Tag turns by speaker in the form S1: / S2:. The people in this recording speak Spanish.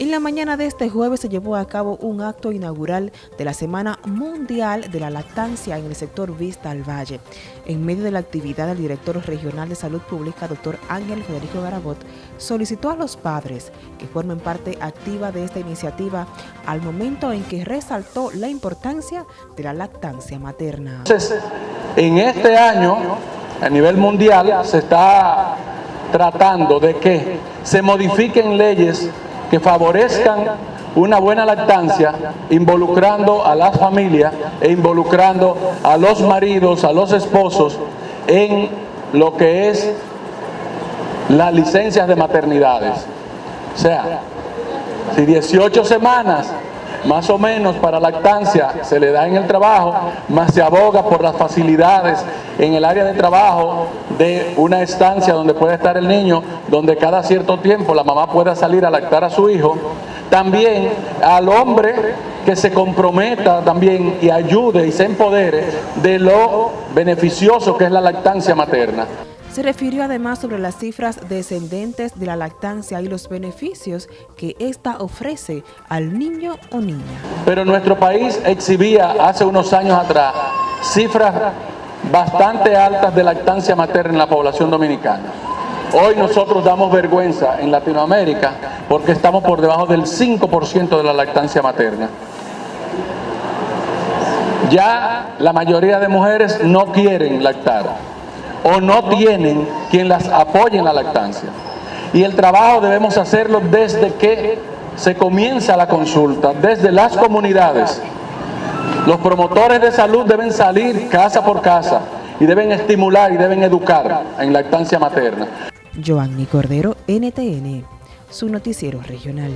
S1: En la mañana de este jueves se llevó a cabo un acto inaugural de la Semana Mundial de la Lactancia en el sector Vista al Valle. En medio de la actividad, el director regional de Salud Pública, doctor Ángel Federico Garabot, solicitó a los padres que formen parte activa de esta iniciativa al momento en que resaltó la importancia de la lactancia materna.
S2: En este año, a nivel mundial, se está tratando de que se modifiquen leyes que favorezcan una buena lactancia, involucrando a las familias e involucrando a los maridos, a los esposos en lo que es las licencias de maternidades. O sea, si 18 semanas más o menos para lactancia se le da en el trabajo, más se aboga por las facilidades en el área de trabajo de una estancia donde puede estar el niño, donde cada cierto tiempo la mamá pueda salir a lactar a su hijo. También al hombre que se comprometa también y ayude y se empodere de lo beneficioso que es la lactancia materna.
S1: Se refirió además sobre las cifras descendentes de la lactancia y los beneficios que ésta ofrece al niño o niña.
S2: Pero nuestro país exhibía hace unos años atrás cifras bastante altas de lactancia materna en la población dominicana. Hoy nosotros damos vergüenza en Latinoamérica porque estamos por debajo del 5% de la lactancia materna. Ya la mayoría de mujeres no quieren lactar o no tienen quien las apoye en la lactancia. Y el trabajo debemos hacerlo desde que se comienza la consulta, desde las comunidades. Los promotores de salud deben salir casa por casa y deben estimular y deben educar en lactancia materna.
S1: Cordero, NTN, su noticiero regional.